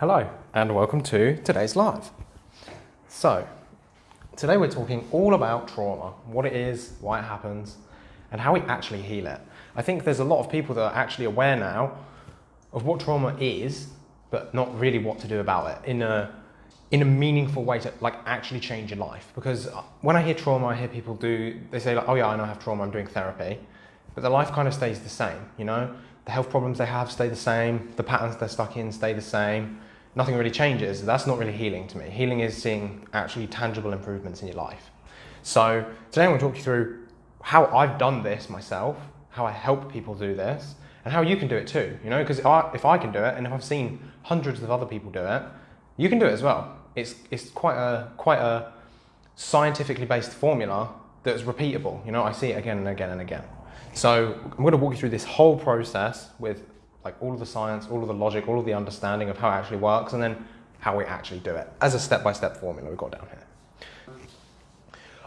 Hello, and welcome to today's live. So, today we're talking all about trauma, what it is, why it happens, and how we actually heal it. I think there's a lot of people that are actually aware now of what trauma is, but not really what to do about it in a in a meaningful way to like actually change your life. Because uh, when I hear trauma, I hear people do they say like, oh yeah, I know I have trauma, I'm doing therapy, but their life kind of stays the same. You know, the health problems they have stay the same, the patterns they're stuck in stay the same. Nothing really changes. That's not really healing to me. Healing is seeing actually tangible improvements in your life. So today I'm going to talk you through how I've done this myself, how I help people do this, and how you can do it too. You know, because if, if I can do it, and if I've seen hundreds of other people do it, you can do it as well. It's it's quite a quite a scientifically based formula that's repeatable. You know, I see it again and again and again. So I'm going to walk you through this whole process with like all of the science, all of the logic, all of the understanding of how it actually works, and then how we actually do it as a step-by-step formula we've got down here.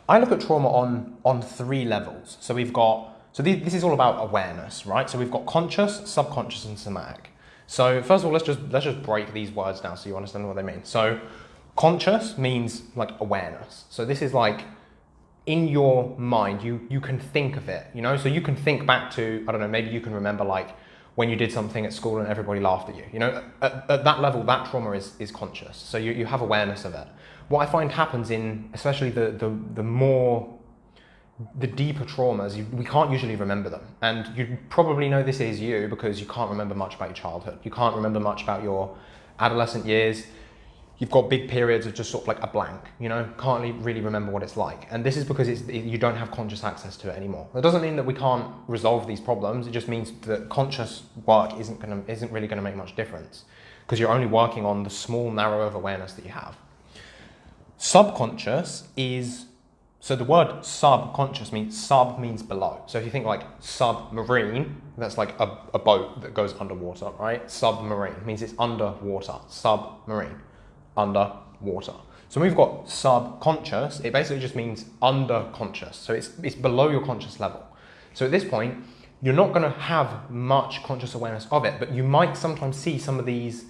I look at trauma on, on three levels. So we've got, so this is all about awareness, right? So we've got conscious, subconscious, and somatic. So first of all, let's just, let's just break these words down so you understand what they mean. So conscious means like awareness. So this is like in your mind, you, you can think of it, you know? So you can think back to, I don't know, maybe you can remember like when you did something at school and everybody laughed at you. You know, at, at that level, that trauma is, is conscious. So you, you have awareness of it. What I find happens in, especially the, the, the more, the deeper traumas, you, we can't usually remember them. And you probably know this is you because you can't remember much about your childhood. You can't remember much about your adolescent years you've got big periods of just sort of like a blank, you know, can't really remember what it's like. And this is because you don't have conscious access to it anymore. That doesn't mean that we can't resolve these problems. It just means that conscious work isn't, gonna, isn't really going to make much difference because you're only working on the small narrow of awareness that you have. Subconscious is, so the word subconscious means sub means below. So if you think like submarine, that's like a, a boat that goes underwater, right? Submarine means it's underwater, submarine underwater. So we've got subconscious, it basically just means under conscious. So it's, it's below your conscious level. So at this point, you're not going to have much conscious awareness of it, but you might sometimes see some of these,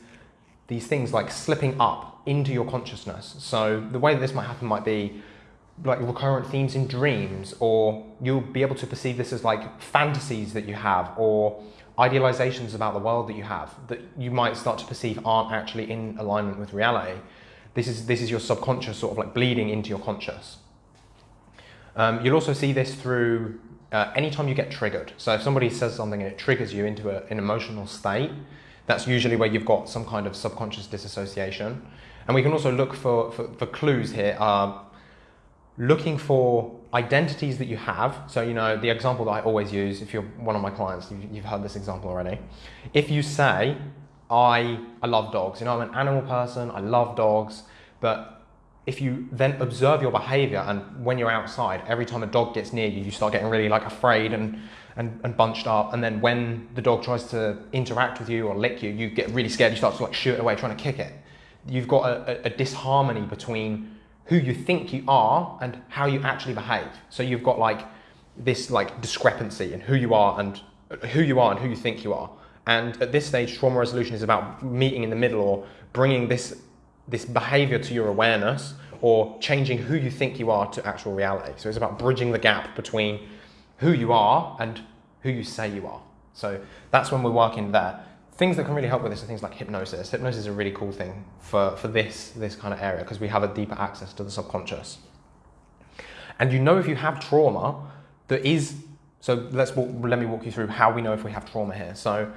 these things like slipping up into your consciousness. So the way that this might happen might be like recurrent themes in dreams, or you'll be able to perceive this as like fantasies that you have, or idealizations about the world that you have that you might start to perceive aren't actually in alignment with reality. This is, this is your subconscious sort of like bleeding into your conscious. Um, you'll also see this through uh, anytime you get triggered. So if somebody says something and it triggers you into a, an emotional state, that's usually where you've got some kind of subconscious disassociation. And we can also look for, for, for clues here. Uh, looking for identities that you have. So, you know, the example that I always use, if you're one of my clients, you've, you've heard this example already. If you say, I, I love dogs, you know, I'm an animal person, I love dogs, but if you then observe your behavior and when you're outside, every time a dog gets near you, you start getting really like afraid and, and, and bunched up. And then when the dog tries to interact with you or lick you, you get really scared, you start to like shoot away, trying to kick it. You've got a, a, a disharmony between who you think you are and how you actually behave. So you've got like this like discrepancy in who you are and uh, who you are and who you think you are. And at this stage, trauma resolution is about meeting in the middle or bringing this, this behavior to your awareness or changing who you think you are to actual reality. So it's about bridging the gap between who you are and who you say you are. So that's when we're working there things that can really help with this are things like hypnosis. Hypnosis is a really cool thing for, for this, this kind of area because we have a deeper access to the subconscious. And you know if you have trauma there is, so let's walk, let me walk you through how we know if we have trauma here. So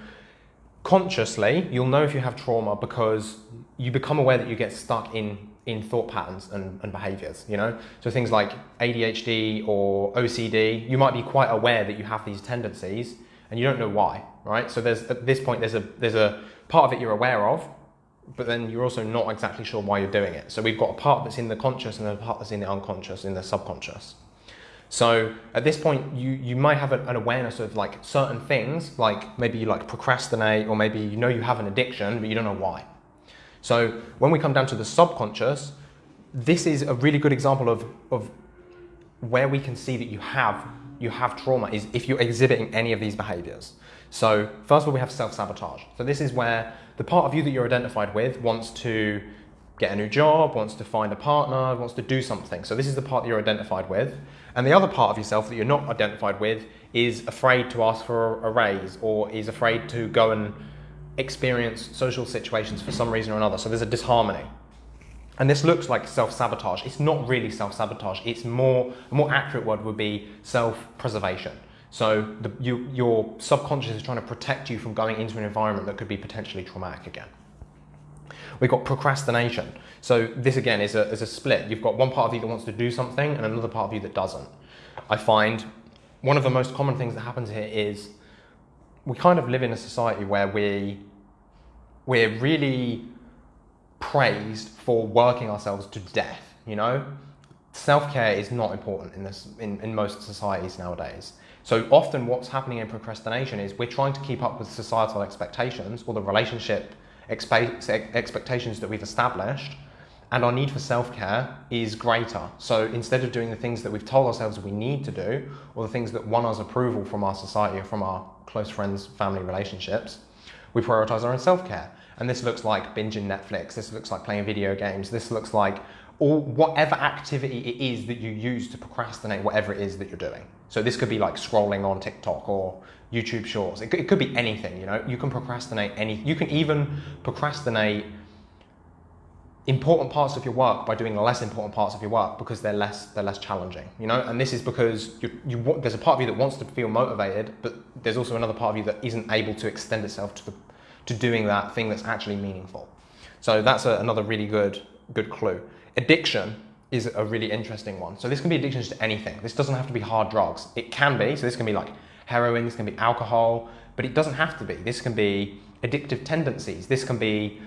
consciously, you'll know if you have trauma because you become aware that you get stuck in, in thought patterns and, and behaviors, you know? So things like ADHD or OCD, you might be quite aware that you have these tendencies and you don't know why right? So there's at this point there's a there's a part of it you're aware of, but then you're also not exactly sure why you're doing it. So we've got a part that's in the conscious and a part that's in the unconscious, in the subconscious. So at this point, you, you might have an awareness of like certain things, like maybe you like procrastinate, or maybe you know you have an addiction, but you don't know why. So when we come down to the subconscious, this is a really good example of, of where we can see that you have, you have trauma is if you're exhibiting any of these behaviors. So first of all, we have self-sabotage. So this is where the part of you that you're identified with wants to get a new job, wants to find a partner, wants to do something. So this is the part that you're identified with. And the other part of yourself that you're not identified with is afraid to ask for a raise or is afraid to go and experience social situations for some reason or another. So there's a disharmony. And this looks like self-sabotage. It's not really self-sabotage. It's more, a more accurate word would be self-preservation. So the, you, your subconscious is trying to protect you from going into an environment that could be potentially traumatic again. We've got procrastination. So this again is a, is a split. You've got one part of you that wants to do something and another part of you that doesn't. I find one of the most common things that happens here is we kind of live in a society where we, we're really praised for working ourselves to death, you know? Self-care is not important in, this, in, in most societies nowadays. So often what's happening in procrastination is we're trying to keep up with societal expectations or the relationship expectations that we've established and our need for self-care is greater. So instead of doing the things that we've told ourselves we need to do or the things that won us approval from our society or from our close friends, family relationships, we prioritize our own self-care. And this looks like binging Netflix, this looks like playing video games, this looks like or whatever activity it is that you use to procrastinate whatever it is that you're doing. So this could be like scrolling on TikTok or YouTube Shorts. It could, it could be anything, you know. You can procrastinate any. You can even procrastinate important parts of your work by doing less important parts of your work because they're less they're less challenging you know and this is because you, you there's a part of you that wants to feel motivated but there's also another part of you that isn't able to extend itself to the to doing that thing that's actually meaningful so that's a, another really good good clue addiction is a really interesting one so this can be addictions to anything this doesn't have to be hard drugs it can be so this can be like heroin this can be alcohol but it doesn't have to be this can be addictive tendencies this can be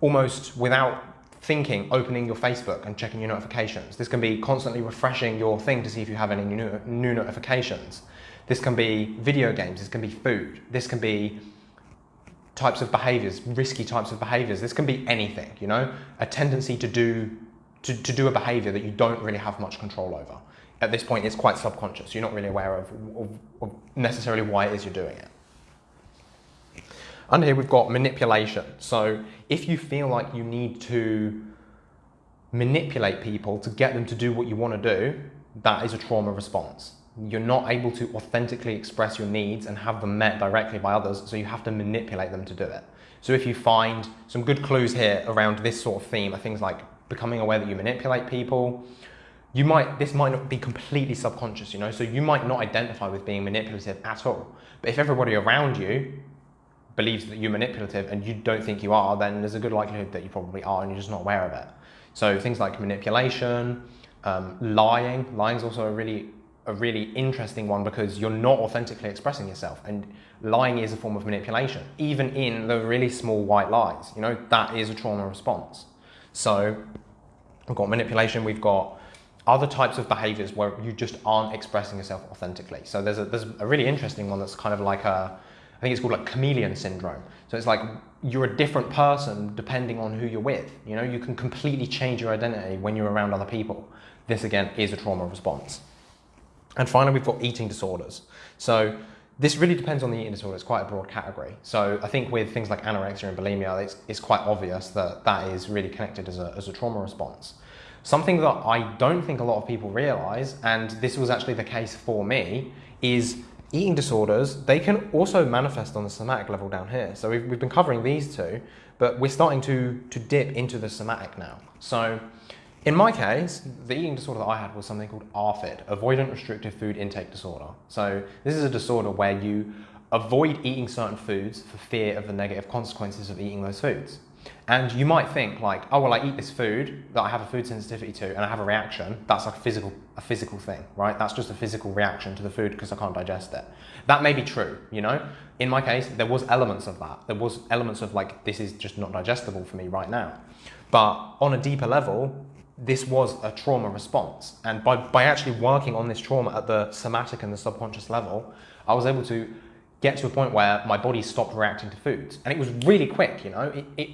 almost without thinking, opening your Facebook and checking your notifications. This can be constantly refreshing your thing to see if you have any new, new notifications. This can be video games, this can be food, this can be types of behaviors, risky types of behaviors. This can be anything, you know, a tendency to do, to, to do a behavior that you don't really have much control over. At this point, it's quite subconscious. You're not really aware of, of, of necessarily why it is you're doing it. Under here we've got manipulation. So if you feel like you need to manipulate people to get them to do what you want to do, that is a trauma response. You're not able to authentically express your needs and have them met directly by others, so you have to manipulate them to do it. So if you find some good clues here around this sort of theme are things like becoming aware that you manipulate people, you might, this might not be completely subconscious, you know, so you might not identify with being manipulative at all. But if everybody around you believes that you're manipulative and you don't think you are, then there's a good likelihood that you probably are and you're just not aware of it. So things like manipulation, um, lying. Lying is also a really a really interesting one because you're not authentically expressing yourself and lying is a form of manipulation even in the really small white lies you know that is a trauma response so we've got manipulation we've got other types of behaviors where you just aren't expressing yourself authentically so there's a there's a really interesting one that's kind of like a I think it's called like chameleon syndrome. So it's like you're a different person depending on who you're with. You know, you can completely change your identity when you're around other people. This again is a trauma response. And finally, we've got eating disorders. So this really depends on the eating disorder. It's quite a broad category. So I think with things like anorexia and bulimia, it's, it's quite obvious that that is really connected as a, as a trauma response. Something that I don't think a lot of people realize, and this was actually the case for me, is eating disorders, they can also manifest on the somatic level down here. So we've, we've been covering these two, but we're starting to, to dip into the somatic now. So in my case, the eating disorder that I had was something called ARFID, Avoidant Restrictive Food Intake Disorder. So this is a disorder where you avoid eating certain foods for fear of the negative consequences of eating those foods. And you might think like, oh, well, I eat this food that I have a food sensitivity to and I have a reaction. That's like a physical, a physical thing, right? That's just a physical reaction to the food because I can't digest it. That may be true, you know? In my case, there was elements of that. There was elements of like, this is just not digestible for me right now. But on a deeper level, this was a trauma response. And by, by actually working on this trauma at the somatic and the subconscious level, I was able to get to a point where my body stopped reacting to foods. And it was really quick, you know? It, it,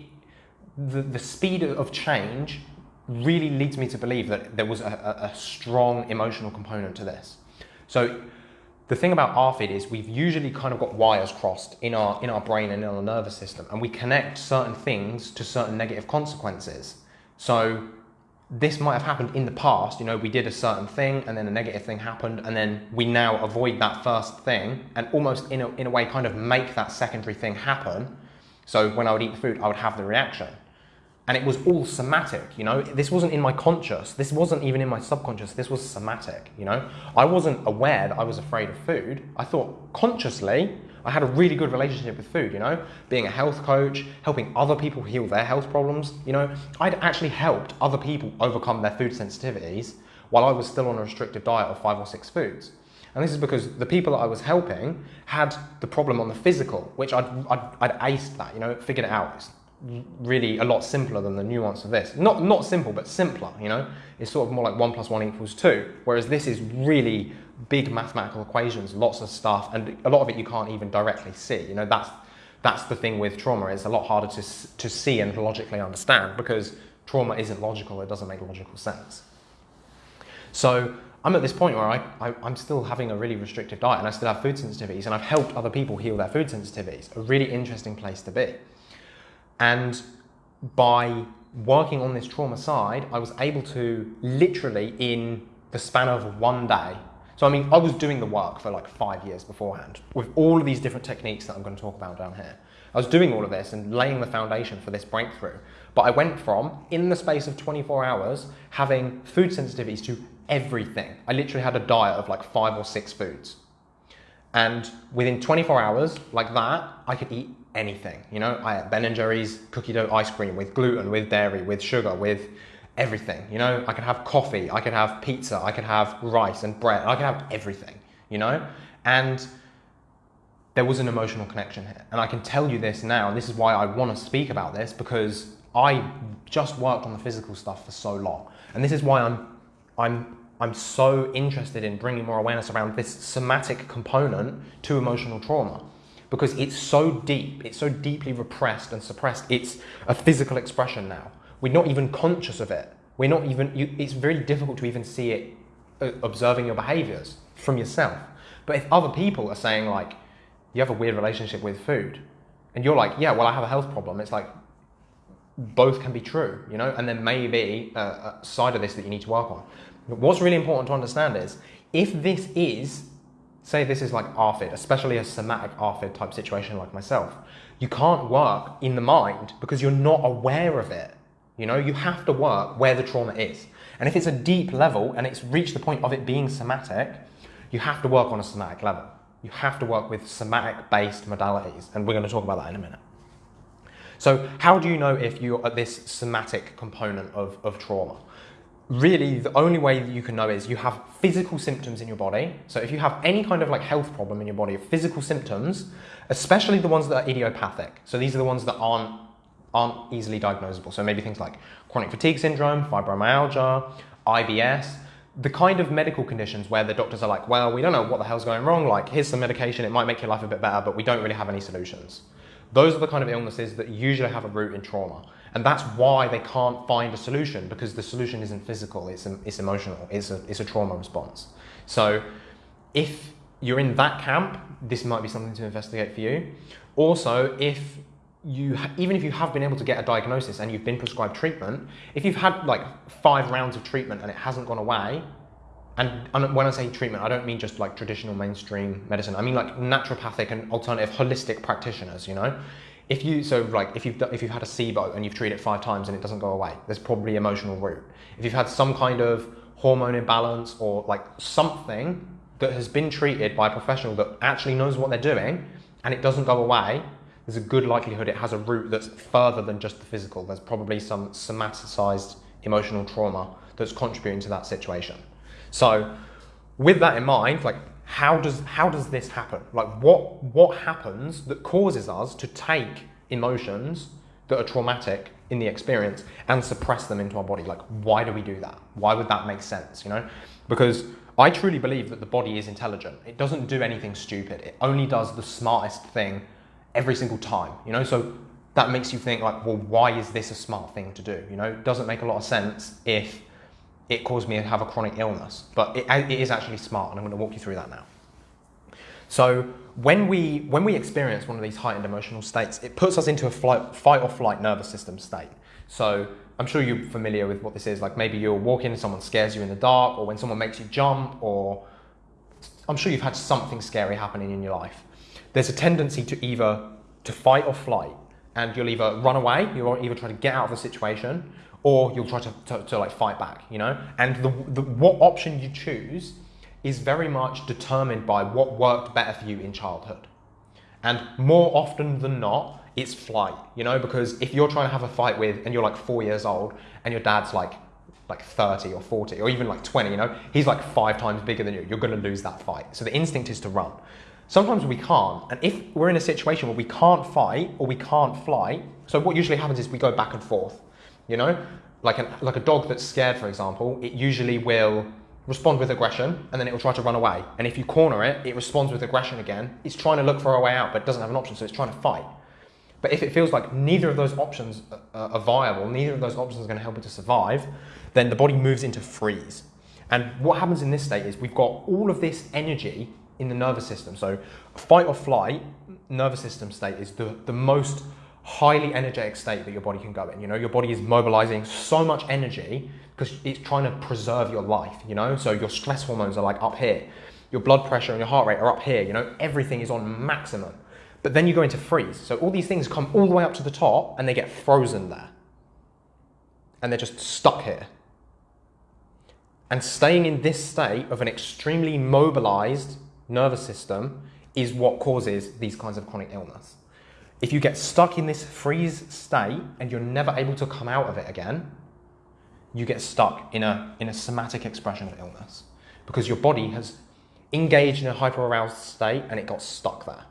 the, the speed of change really leads me to believe that there was a, a, strong emotional component to this. So the thing about ARFID is we've usually kind of got wires crossed in our in our brain and in our nervous system, and we connect certain things to certain negative consequences. So this might have happened in the past. You know, we did a certain thing, and then a negative thing happened, and then we now avoid that first thing, and almost in a, in a way, kind of make that secondary thing happen. So when I would eat the food, I would have the reaction. And it was all somatic you know? This wasn't in my conscious. This wasn't even in my subconscious. This was somatic you know? I wasn't aware that i was afraid of food. I thought consciously i had a really good relationship with food you know being a health coach helping other people heal their health problems you know i'd actually helped other people overcome their food sensitivities while i was still on a restrictive diet of five or six foods and this is because the people that I was helping had the problem on the physical, which I'd, I'd, I'd aced that, you know, figured it out. It's really a lot simpler than the nuance of this. Not, not simple, but simpler, you know? It's sort of more like one plus one equals two, whereas this is really big mathematical equations, lots of stuff, and a lot of it you can't even directly see. You know, that's, that's the thing with trauma, it's a lot harder to, to see and logically understand because trauma isn't logical, it doesn't make logical sense. So I'm at this point where I, I, am still having a really restrictive diet and I still have food sensitivities and I've helped other people heal their food sensitivities. A really interesting place to be. And by working on this trauma side, I was able to literally in the span of one day. So, I mean, I was doing the work for like five years beforehand with all of these different techniques that I'm going to talk about down here. I was doing all of this and laying the foundation for this breakthrough. But I went from, in the space of 24 hours, having food sensitivities to everything. I literally had a diet of like five or six foods. And within 24 hours, like that, I could eat anything. You know, I had Ben Jerry's cookie dough ice cream with gluten, with dairy, with sugar, with everything. You know, I can have coffee, I can have pizza, I can have rice and bread, I can have everything. You know, and there was an emotional connection here. And I can tell you this now, this is why I want to speak about this because I just worked on the physical stuff for so long. And this is why I'm I'm I'm so interested in bringing more awareness around this somatic component to emotional trauma because it's so deep, it's so deeply repressed and suppressed. It's a physical expression now. We're not even conscious of it. We're not even, you, it's very difficult to even see it uh, observing your behaviors from yourself. But if other people are saying, like, you have a weird relationship with food, and you're like, yeah, well, I have a health problem, it's like, both can be true, you know, and there may be a, a side of this that you need to work on. But what's really important to understand is if this is say this is like ARFID, especially a somatic ARFID type situation like myself, you can't work in the mind because you're not aware of it. You know, you have to work where the trauma is. And if it's a deep level and it's reached the point of it being somatic, you have to work on a somatic level. You have to work with somatic based modalities. And we're going to talk about that in a minute. So, how do you know if you're at this somatic component of, of trauma? really the only way that you can know is you have physical symptoms in your body. So if you have any kind of like health problem in your body, physical symptoms, especially the ones that are idiopathic. So these are the ones that aren't aren't easily diagnosable. So maybe things like chronic fatigue syndrome, fibromyalgia, IBS, the kind of medical conditions where the doctors are like, well, we don't know what the hell's going wrong. Like, here's some medication, it might make your life a bit better, but we don't really have any solutions. Those are the kind of illnesses that usually have a root in trauma. And that's why they can't find a solution because the solution isn't physical, it's, it's emotional, it's a, it's a trauma response. So if you're in that camp, this might be something to investigate for you. Also, if you even if you have been able to get a diagnosis and you've been prescribed treatment, if you've had like five rounds of treatment and it hasn't gone away, and, when I say treatment, I don't mean just like traditional mainstream medicine. I mean like naturopathic and alternative holistic practitioners. You know, if you so like if you've if you've had a SIBO and you've treated it five times and it doesn't go away, there's probably emotional root. If you've had some kind of hormone imbalance or like something that has been treated by a professional that actually knows what they're doing and it doesn't go away, there's a good likelihood it has a root that's further than just the physical. There's probably some somaticized emotional trauma that's contributing to that situation. So with that in mind, like how does how does this happen? Like what what happens that causes us to take emotions that are traumatic in the experience and suppress them into our body? Like why do we do that? Why would that make sense? You know, because I truly believe that the body is intelligent. It doesn't do anything stupid. It only does the smartest thing every single time. You know, so that makes you think like, well, why is this a smart thing to do? You know, it doesn't make a lot of sense if it caused me to have a chronic illness. But it, it is actually smart, and I'm going to walk you through that now. So when we when we experience one of these heightened emotional states, it puts us into a flight, fight or flight nervous system state. So I'm sure you're familiar with what this is. Like maybe you're walking and someone scares you in the dark, or when someone makes you jump, or I'm sure you've had something scary happening in your life. There's a tendency to either to fight or flight, and you'll either run away, you'll either try to get out of the situation, or you'll try to, to, to like fight back, you know? And the, the, what option you choose is very much determined by what worked better for you in childhood. And more often than not, it's flight, you know, because if you're trying to have a fight with, and you're like four years old, and your dad's like, like 30 or 40 or even like 20, you know, he's like five times bigger than you, you're to lose that fight. So the instinct is to run. Sometimes we can't, and if we're in a situation where we can't fight or we can't fly, so what usually happens is we go back and forth, you know, like, an, like a dog that's scared, for example, it usually will respond with aggression and then it will try to run away. And if you corner it, it responds with aggression again. It's trying to look for a way out, but it doesn't have an option, so it's trying to fight. But if it feels like neither of those options are viable, neither of those options are going to help it to survive, then the body moves into freeze. And what happens in this state is we've got all of this energy in the nervous system. So fight or flight nervous system state is the, the most highly energetic state that your body can go in. You know, your body is mobilizing so much energy because it's trying to preserve your life, you know? So your stress hormones are like up here. Your blood pressure and your heart rate are up here, you know? Everything is on maximum. But then you go into freeze. So all these things come all the way up to the top and they get frozen there. And they're just stuck here. And staying in this state of an extremely mobilized nervous system is what causes these kinds of chronic illness. If you get stuck in this freeze state and you're never able to come out of it again, you get stuck in a, in a somatic expression of illness because your body has engaged in a hyperaroused state and it got stuck there.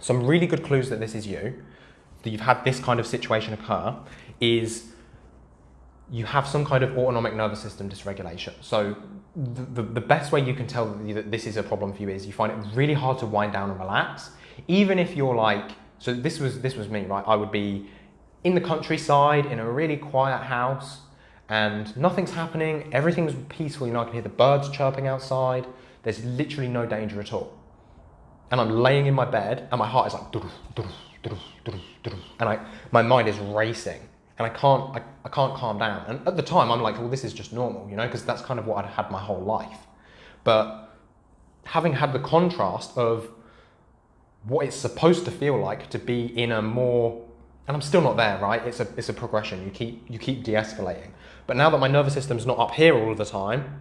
Some really good clues that this is you, that you've had this kind of situation occur, is you have some kind of autonomic nervous system dysregulation. So the, the, best way you can tell that this is a problem for you is you find it really hard to wind down and relax. Even if you're like, so this was, this was me, right? I would be in the countryside in a really quiet house and nothing's happening, everything's peaceful, you know, I can hear the birds chirping outside, there's literally no danger at all. And I'm laying in my bed and my heart is like, and I, my mind is racing and I can't, I, I can't calm down. And at the time, I'm like, well, this is just normal, you know, because that's kind of what I'd had my whole life. But having had the contrast of what it's supposed to feel like to be in a more, and I'm still not there, right? It's a, it's a progression. You keep, you keep de-escalating. But now that my nervous system's not up here all the time,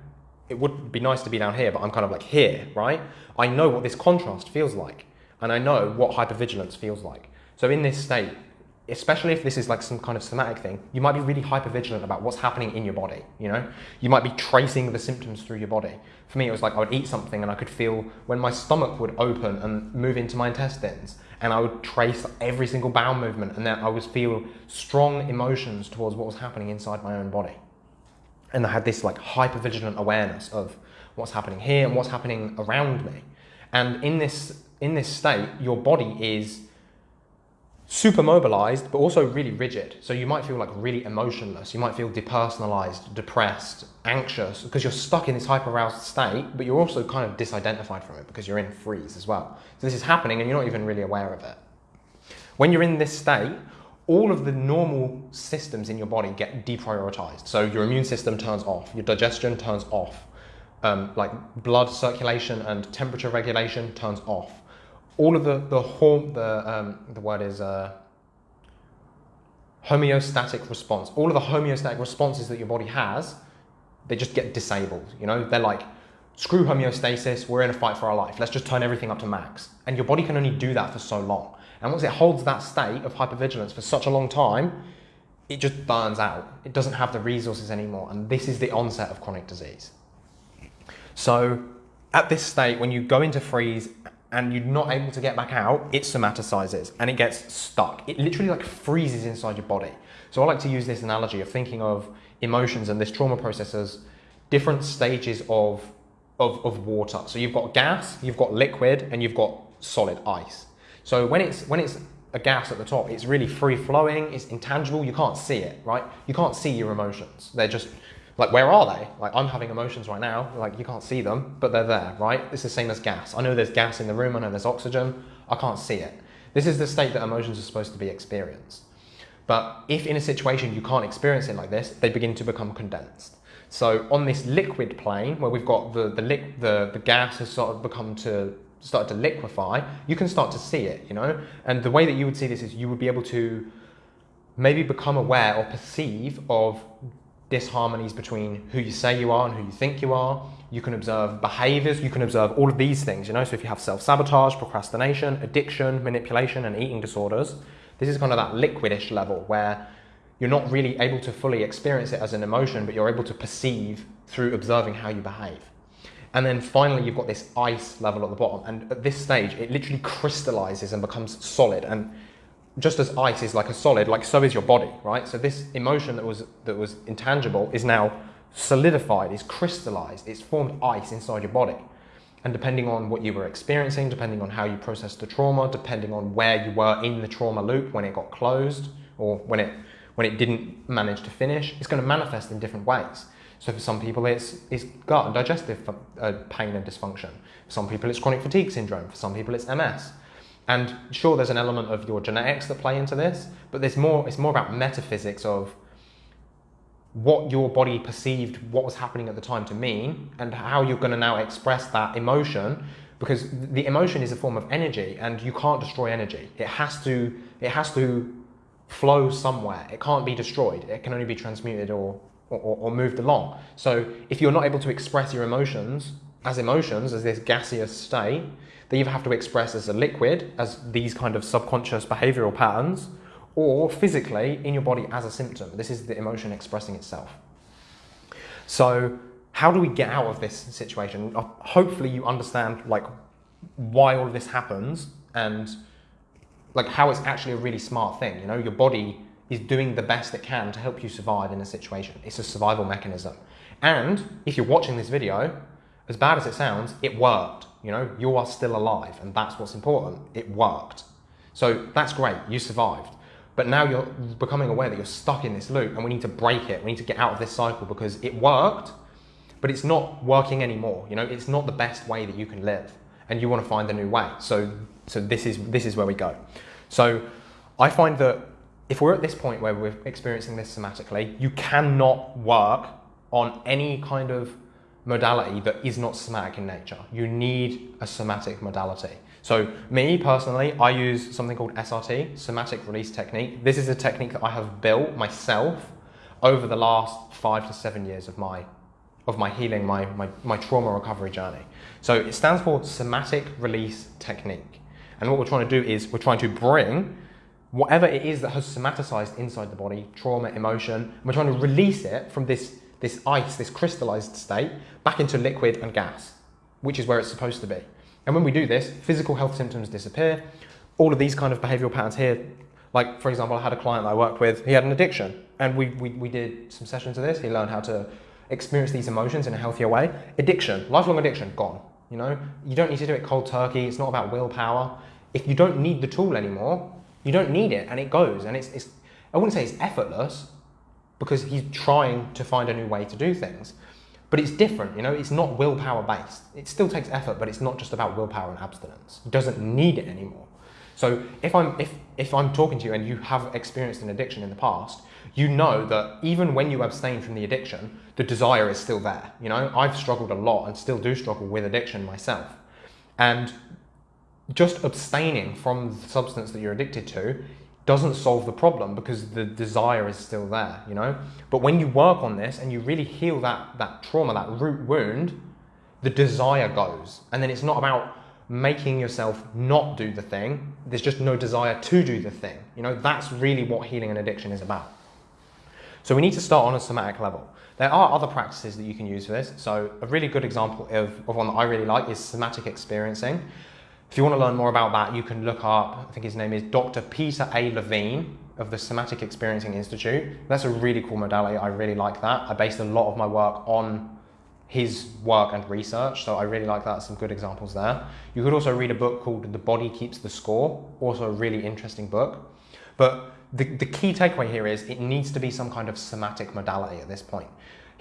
it would be nice to be down here, but I'm kind of like here, right? I know what this contrast feels like, and I know what hypervigilance feels like. So in this state, especially if this is like some kind of somatic thing, you might be really hyper vigilant about what's happening in your body, you know? You might be tracing the symptoms through your body. For me, it was like I would eat something and I could feel when my stomach would open and move into my intestines, and I would trace every single bowel movement, and then I would feel strong emotions towards what was happening inside my own body. And I had this like hyper vigilant awareness of what's happening here and what's happening around me. And in this, in this state, your body is super mobilized, but also really rigid. So you might feel like really emotionless. You might feel depersonalized, depressed, anxious, because you're stuck in this hyper-aroused state, but you're also kind of disidentified from it because you're in freeze as well. So this is happening and you're not even really aware of it. When you're in this state, all of the normal systems in your body get deprioritized. So your immune system turns off, your digestion turns off, um, like blood circulation and temperature regulation turns off all of the the the um, the word is uh, homeostatic response. All of the homeostatic responses that your body has, they just get disabled. You know, they're like, screw homeostasis. We're in a fight for our life. Let's just turn everything up to max. And your body can only do that for so long. And once it holds that state of hypervigilance for such a long time, it just burns out. It doesn't have the resources anymore. And this is the onset of chronic disease. So at this state, when you go into freeze and you're not able to get back out, it somaticizes and it gets stuck. It literally like freezes inside your body. So I like to use this analogy of thinking of emotions and this trauma process as different stages of, of, of water. So you've got gas, you've got liquid, and you've got solid ice. So when it's, when it's a gas at the top, it's really free flowing, it's intangible, you can't see it, right? You can't see your emotions. They're just Like, where are they? Like, I'm having emotions right now. Like, you can't see them, but they're there, right? It's the same as gas. I know there's gas in the room. I know there's oxygen. I can't see it. This is the state that emotions are supposed to be experienced. But if in a situation you can't experience it like this, they begin to become condensed. So on this liquid plane, where we've got the, the, the, the gas has sort of become to start to liquefy, you can start to see it, you know? And the way that you would see this is you would be able to maybe become aware or perceive of disharmonies between who you say you are and who you think you are. You can observe behaviors, you can observe all of these things, you know? So if you have self-sabotage, procrastination, addiction, manipulation, and eating disorders, this is kind of that liquidish level where you're not really able to fully experience it as an emotion, but you're able to perceive through observing how you behave. And then finally, you've got this ice level at the bottom. And at this stage, it literally crystallizes and becomes solid. And just as ice is like a solid, like so is your body, right? So this emotion that was that was intangible is now solidified, is crystallized, it's formed ice inside your body. And depending on what you were experiencing, depending on how you processed the trauma, depending on where you were in the trauma loop when it got closed or when it when it didn't manage to finish, it's going to manifest in different ways. So for some people, it's, it's gut and digestive uh, pain and dysfunction. For some people, it's chronic fatigue syndrome. For some people, it's MS. And sure, there's an element of your genetics that play into this, but there's more, it's more about metaphysics of what your body perceived what was happening at the time to mean and how you're going to now express that emotion because the emotion is a form of energy and you can't destroy energy. It has to it has to flow somewhere. It can't be destroyed. It can only be transmuted or or, or moved along. So if you're not able to express your emotions as emotions as this gaseous state they either have to express as a liquid, as these kind of subconscious behavioral patterns, or physically in your body as a symptom. This is the emotion expressing itself. So how do we get out of this situation? Uh, hopefully you understand like why all of this happens and like how it's actually a really smart thing. You know, your body is doing the best it can to help you survive in a situation. It's a survival mechanism. And if you're watching this video, as bad as it sounds, it worked. You know, you are still alive, and that's what's important. It worked. So that's great, you survived. But now you're becoming aware that you're stuck in this loop, and we need to break it. We need to get out of this cycle because it worked, but it's not working anymore. You know, it's not the best way that you can live, and you want to find a new way. So, so this is this is where we go. So, I find that if we're at this point where we're experiencing this somatically, you cannot work on any kind of modality that is not somatic in nature. You need a somatic modality. So me personally, I use something called SRT, somatic release technique. This is a technique that I have built myself over the last five to seven years of my of my healing, my, my, my trauma recovery journey. So it stands for somatic release technique. And what we're trying to do is we're trying to bring whatever it is that has somaticized inside the body, trauma, emotion, we're trying to release it from this this ice, this crystallized state, back into liquid and gas, which is where it's supposed to be. And when we do this, physical health symptoms disappear. All of these kind of behavioral patterns here, like for example, I had a client that I worked with, he had an addiction and we, we, we did some sessions of this. He learned how to experience these emotions in a healthier way. Addiction, lifelong addiction, gone. You know, you don't need to do it cold turkey. It's not about willpower. If you don't need the tool anymore, you don't need it and it goes. And it's, it's I wouldn't say it's effortless, because he's trying to find a new way to do things. But it's different, you know, it's not willpower based. It still takes effort, but it's not just about willpower and abstinence. He doesn't need it anymore. So if I'm, if, if I'm talking to you and you have experienced an addiction in the past, you know that even when you abstain from the addiction, the desire is still there. You know, I've struggled a lot and still do struggle with addiction myself. And just abstaining from the substance that you're addicted to doesn't solve the problem because the desire is still there, you know? But when you work on this and you really heal that, that trauma, that root wound, the desire goes. And then it's not about making yourself not do the thing. There's just no desire to do the thing. You know, that's really what healing and addiction is about. So we need to start on a somatic level. There are other practices that you can use for this. So a really good example of, of one that I really like is somatic experiencing. If you want to learn more about that, you can look up, I think his name is Dr. Peter A. Levine of the Somatic Experiencing Institute. That's a really cool modality. I really like that. I based a lot of my work on his work and research, so I really like that. Some good examples there. You could also read a book called The Body Keeps the Score, also a really interesting book. But the, the key takeaway here is it needs to be some kind of somatic modality at this point.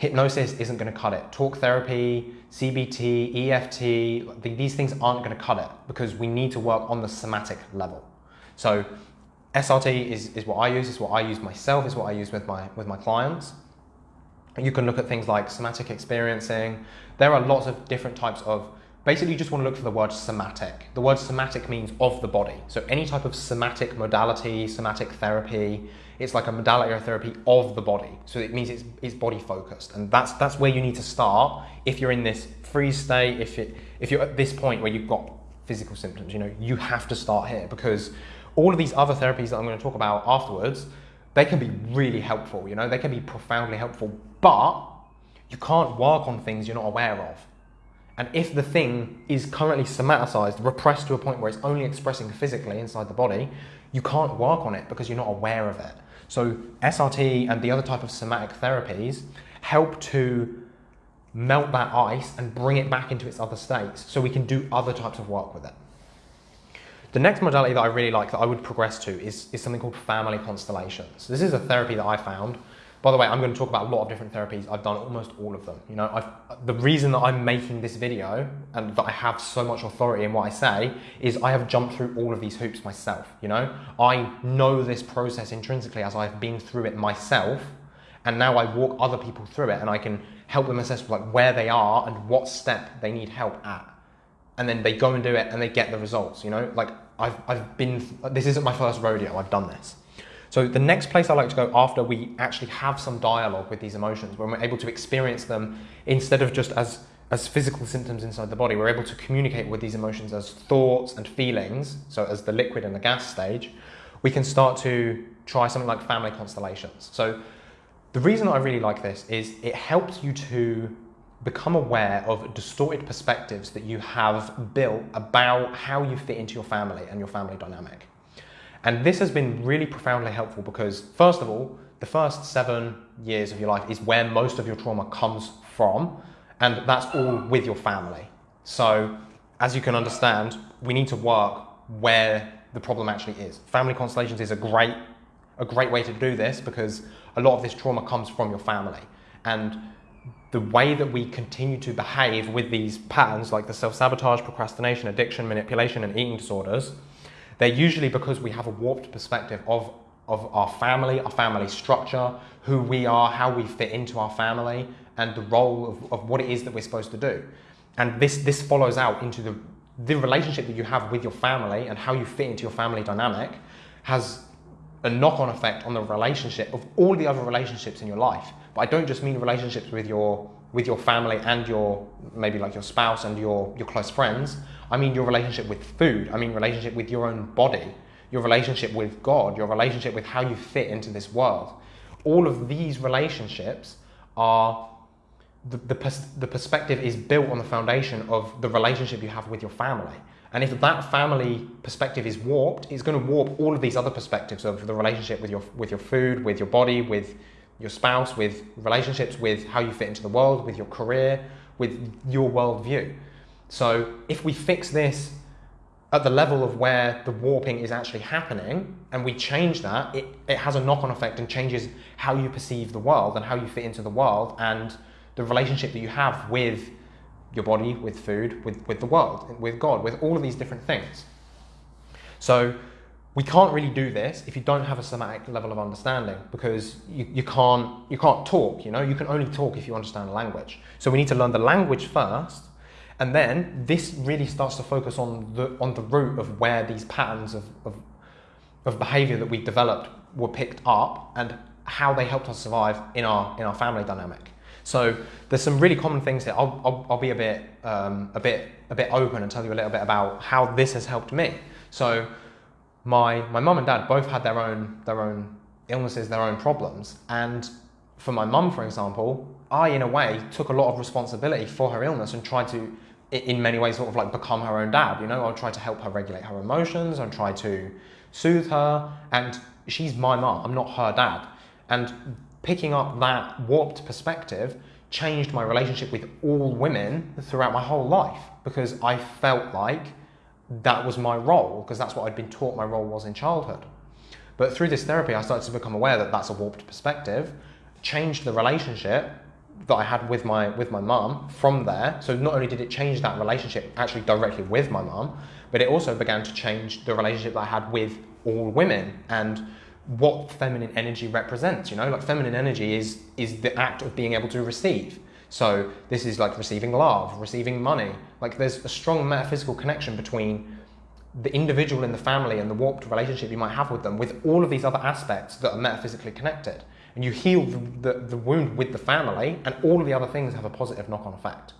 Hypnosis isn't going to cut it. Talk therapy, CBT, EFT, these things aren't going to cut it because we need to work on the somatic level. So SRT is, is what I use, is what I use myself, is what I use with my, with my clients. You can look at things like somatic experiencing. There are lots of different types of, basically you just want to look for the word somatic. The word somatic means of the body. So any type of somatic modality, somatic therapy, it's like a modality therapy of the body. So it means it's, it's body focused. And that's, that's where you need to start if you're in this freeze state, if, it, if you're at this point where you've got physical symptoms, you know, you have to start here because all of these other therapies that I'm going to talk about afterwards, they can be really helpful, you know, they can be profoundly helpful, but you can't work on things you're not aware of. And if the thing is currently somaticized, repressed to a point where it's only expressing physically inside the body, you can't work on it because you're not aware of it. So SRT and the other type of somatic therapies help to melt that ice and bring it back into its other states so we can do other types of work with it. The next modality that I really like that I would progress to is, is something called family constellations. This is a therapy that I found. By the way, I'm going to talk about a lot of different therapies. I've done almost all of them. You know, I've, the reason that I'm making this video and that I have so much authority in what I say is I have jumped through all of these hoops myself. You know, I know this process intrinsically as I've been through it myself, and now I walk other people through it, and I can help them assess like where they are and what step they need help at and then they go and do it and they get the results, you know? Like I've, I've been, this isn't my first rodeo, I've done this. So the next place I like to go after we actually have some dialogue with these emotions, when we're able to experience them instead of just as, as physical symptoms inside the body, we're able to communicate with these emotions as thoughts and feelings, so as the liquid and the gas stage, we can start to try something like family constellations. So the reason I really like this is it helps you to become aware of distorted perspectives that you have built about how you fit into your family and your family dynamic. And this has been really profoundly helpful because, first of all, the first seven years of your life is where most of your trauma comes from, and that's all with your family. So, as you can understand, we need to work where the problem actually is. Family constellations is a great, a great way to do this because a lot of this trauma comes from your family. And the way that we continue to behave with these patterns, like the self-sabotage, procrastination, addiction, manipulation, and eating disorders, they're usually because we have a warped perspective of, of our family, our family structure, who we are, how we fit into our family, and the role of, of what it is that we're supposed to do. And this, this follows out into the, the relationship that you have with your family and how you fit into your family dynamic has a knock-on effect on the relationship of all the other relationships in your life. But I don't just mean relationships with your with your family and your maybe like your spouse and your your close friends. I mean your relationship with food. I mean relationship with your own body, your relationship with God, your relationship with how you fit into this world. All of these relationships are the, the, pers the perspective is built on the foundation of the relationship you have with your family. And if that family perspective is warped, it's going to warp all of these other perspectives of the relationship with your, with your food, with your body, with your spouse, with relationships, with how you fit into the world, with your career, with your worldview. So if we fix this at the level of where the warping is actually happening and we change that, it, it has a knock on effect and changes how you perceive the world and how you fit into the world and the relationship that you have with your body, with food, with, with the world, with God, with all of these different things. So we can't really do this if you don't have a somatic level of understanding because you, you, can't, you can't talk, you know, you can only talk if you understand language. So we need to learn the language first and then this really starts to focus on the, on the root of where these patterns of, of, of behavior that we developed were picked up and how they helped us survive in our, in our family dynamic. So there's some really common things here. I'll, I'll, I'll be a bit, um, a, bit, a bit open and tell you a little bit about how this has helped me. So my, my mum and dad both had their own, their own illnesses, their own problems. And for my mum, for example, I, in a way, took a lot of responsibility for her illness and tried to, in many ways, sort of like become her own dad. You know, I'll try to help her regulate her emotions and try to soothe her. And she's my mum, I'm not her dad. And picking up that warped perspective changed my relationship with all women throughout my whole life because I felt like that was my role because that's what I'd been taught my role was in childhood. But through this therapy, I started to become aware that that's a warped perspective, changed the relationship that I had with my with my mum from there. So not only did it change that relationship actually directly with my mum, but it also began to change the relationship that I had with all women and what feminine energy represents. You know, like feminine energy is is the act of being able to receive. So this is like receiving love, receiving money. Like there's a strong metaphysical connection between the individual in the family and the warped relationship you might have with them with all of these other aspects that are metaphysically connected. And you heal the, the, the wound with the family, and all of the other things have a positive knock on effect.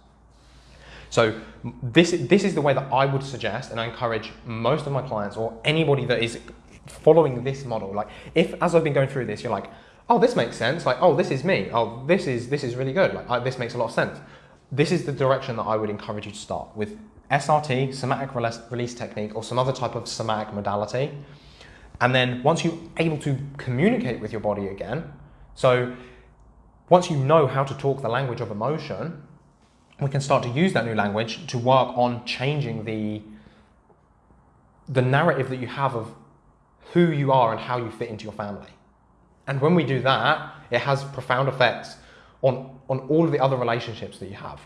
So this, this is the way that I would suggest, and I encourage most of my clients or anybody that is following this model. Like, if as I've been going through this, you're like, oh, this makes sense. Like, oh, this is me. Oh, this is this is really good. Like, I, this makes a lot of sense. This is the direction that I would encourage you to start with SRT, somatic release technique, or some other type of somatic modality. And then once you're able to communicate with your body again, so once you know how to talk the language of emotion, we can start to use that new language to work on changing the the narrative that you have of who you are and how you fit into your family. And when we do that, it has profound effects on, on all of the other relationships that you have.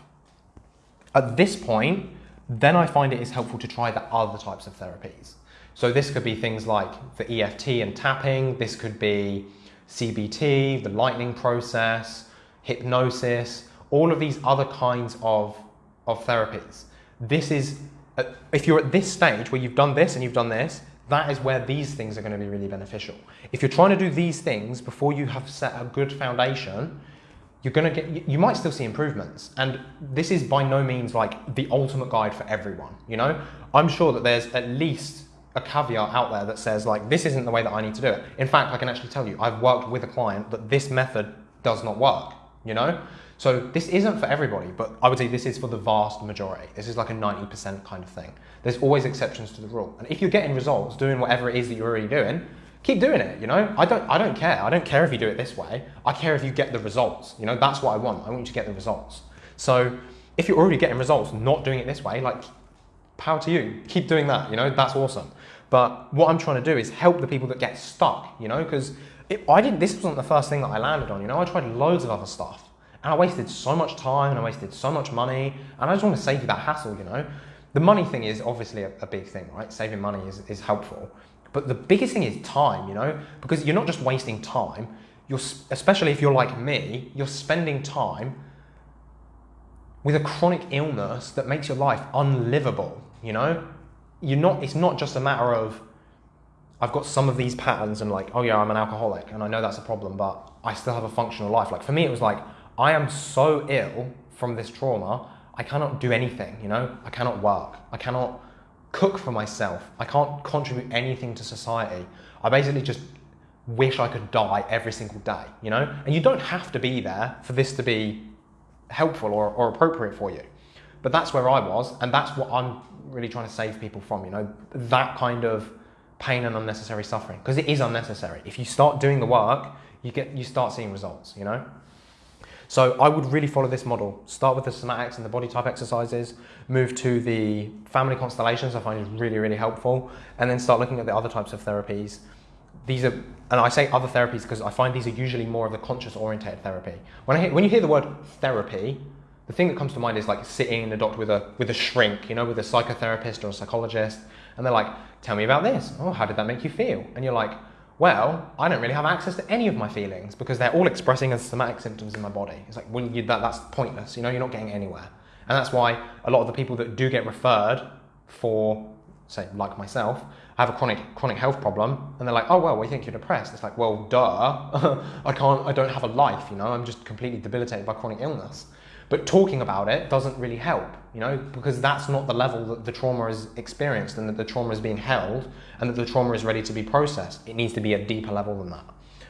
At this point, then I find it is helpful to try the other types of therapies. So this could be things like the EFT and tapping, this could be CBT, the lightning process, hypnosis, all of these other kinds of, of therapies. This is, uh, if you're at this stage where you've done this and you've done this, that is where these things are going to be really beneficial. If you're trying to do these things before you have set a good foundation, you're going to get you might still see improvements and this is by no means like the ultimate guide for everyone you know i'm sure that there's at least a caveat out there that says like this isn't the way that i need to do it in fact i can actually tell you i've worked with a client that this method does not work you know so this isn't for everybody but i would say this is for the vast majority this is like a 90% kind of thing there's always exceptions to the rule and if you're getting results doing whatever it is that you're already doing keep doing it, you know? I don't, I don't care. I don't care if you do it this way. I care if you get the results, you know? That's what I want. I want you to get the results. So if you're already getting results, not doing it this way, like, power to you. Keep doing that, you know? That's awesome. But what I'm trying to do is help the people that get stuck, you know? Because I didn't, this wasn't the first thing that I landed on, you know? I tried loads of other stuff. And I wasted so much time and I wasted so much money. And I just want to save you that hassle, you know? The money thing is obviously a, a big thing, right? Saving money is, is helpful. But the biggest thing is time, you know, because you're not just wasting time. You're, especially if you're like me, you're spending time with a chronic illness that makes your life unlivable, you know? You're not, it's not just a matter of, I've got some of these patterns and like, oh yeah, I'm an alcoholic and I know that's a problem, but I still have a functional life. Like for me, it was like, I am so ill from this trauma, I cannot do anything, you know? I cannot work. I cannot cook for myself. I can't contribute anything to society. I basically just wish I could die every single day, you know? And you don't have to be there for this to be helpful or, or appropriate for you. But that's where I was, and that's what I'm really trying to save people from, you know? That kind of pain and unnecessary suffering, because it is unnecessary. If you start doing the work, you get you start seeing results, you know? So I would really follow this model. Start with the somatics and the body type exercises, move to the family constellations I find is really, really helpful, and then start looking at the other types of therapies. These are, and I say other therapies because I find these are usually more of the conscious oriented therapy. When, I hear, when you hear the word therapy, the thing that comes to mind is like sitting in a doctor with a, with a shrink, you know, with a psychotherapist or a psychologist, and they're like, tell me about this. Oh, how did that make you feel? And you're like, well, I don't really have access to any of my feelings because they're all expressing as somatic symptoms in my body. It's like, well, you, that, that's pointless, you know, you're not getting anywhere. And that's why a lot of the people that do get referred for, say, like myself, I have a chronic chronic health problem, and they're like, oh well, we think you're depressed. It's like, well, duh, I can't, I don't have a life, you know, I'm just completely debilitated by chronic illness. But talking about it doesn't really help, you know, because that's not the level that the trauma is experienced and that the trauma is being held and that the trauma is ready to be processed. It needs to be a deeper level than that.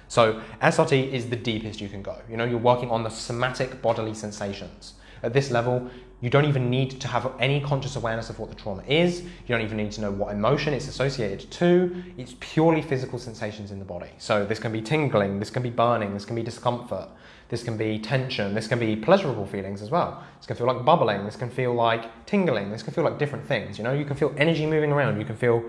So SRT is the deepest you can go. You know, you're working on the somatic bodily sensations. At this level, you don't even need to have any conscious awareness of what the trauma is. You don't even need to know what emotion it's associated to. It's purely physical sensations in the body. So this can be tingling, this can be burning, this can be discomfort, this can be tension, this can be pleasurable feelings as well. This can feel like bubbling, this can feel like tingling, this can feel like different things. You know, you can feel energy moving around, you can feel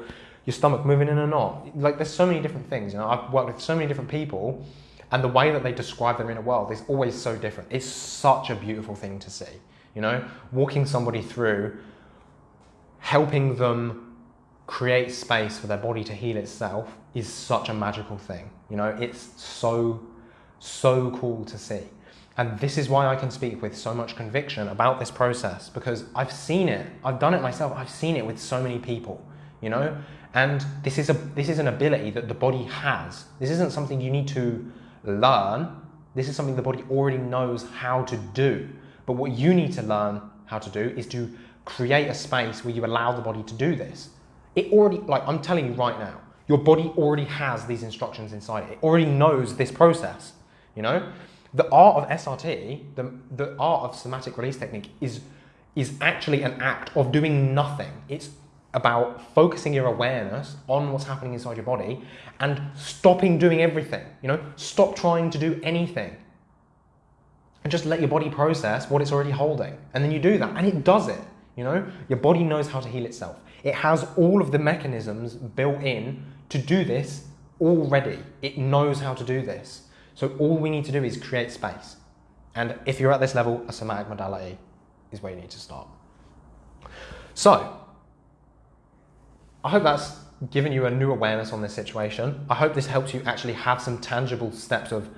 your stomach moving in a knot. Like there's so many different things. You know, I've worked with so many different people And the way that they describe their inner world is always so different. It's such a beautiful thing to see. You know, walking somebody through, helping them create space for their body to heal itself is such a magical thing. You know, it's so, so cool to see. And this is why I can speak with so much conviction about this process because I've seen it. I've done it myself. I've seen it with so many people, you know? And this is a this is an ability that the body has. This isn't something you need to learn. This is something the body already knows how to do. But what you need to learn how to do is to create a space where you allow the body to do this. It already like I'm telling you right now, your body already has these instructions inside it. It already knows this process, you know? the art of SRT, the, the art of somatic release technique is, is actually an act of doing nothing. It's about focusing your awareness on what's happening inside your body and stopping doing everything. You know, stop trying to do anything. And just let your body process what it's already holding. And then you do that. And it does it. You know, your body knows how to heal itself. It has all of the mechanisms built in to do this already. It knows how to do this. So all we need to do is create space. And if you're at this level, a somatic modality is where you need to start. So, I hope that's given you a new awareness on this situation. I hope this helps you actually have some tangible steps of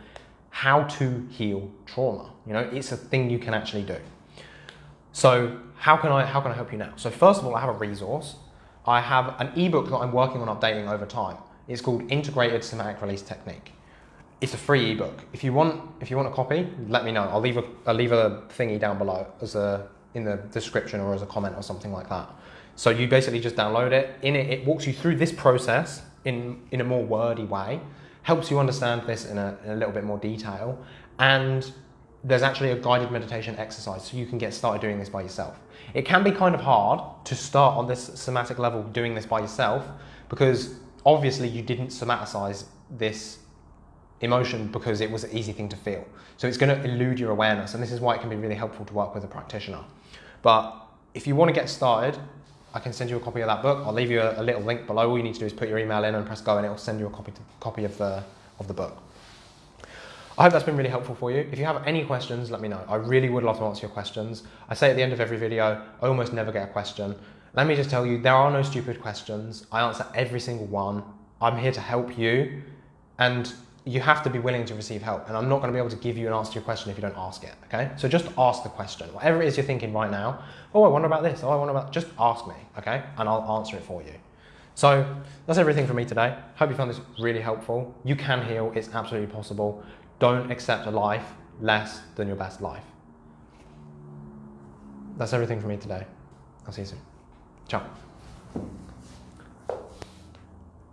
how to heal trauma. You know, it's a thing you can actually do. So how can I how can I help you now? So first of all, I have a resource. I have an ebook that I'm working on updating over time. It's called Integrated Somatic Release Technique it's a free ebook. If you want, if you want a copy, let me know. I'll leave a, I'll leave a thingy down below as a in the description or as a comment or something like that. So you basically just download it. In it, it walks you through this process in in a more wordy way, helps you understand this in a, in a little bit more detail, and there's actually a guided meditation exercise so you can get started doing this by yourself. It can be kind of hard to start on this somatic level doing this by yourself because obviously you didn't somaticize this emotion because it was an easy thing to feel. So it's going to elude your awareness, and this is why it can be really helpful to work with a practitioner. But if you want to get started, I can send you a copy of that book. I'll leave you a, a little link below. All you need to do is put your email in and press go, and it will send you a copy, to, copy of, the, of the book. I hope that's been really helpful for you. If you have any questions, let me know. I really would love to answer your questions. I say at the end of every video, I almost never get a question. Let me just tell you, there are no stupid questions. I answer every single one. I'm here to help you. And you have to be willing to receive help. And I'm not going to be able to give you an answer to your question if you don't ask it, okay? So just ask the question. Whatever it is you're thinking right now, oh, I wonder about this, oh, I wonder about, just ask me, okay? And I'll answer it for you. So that's everything from me today. Hope you found this really helpful. You can heal, it's absolutely possible. Don't accept a life less than your best life. That's everything from me today. I'll see you soon. Ciao.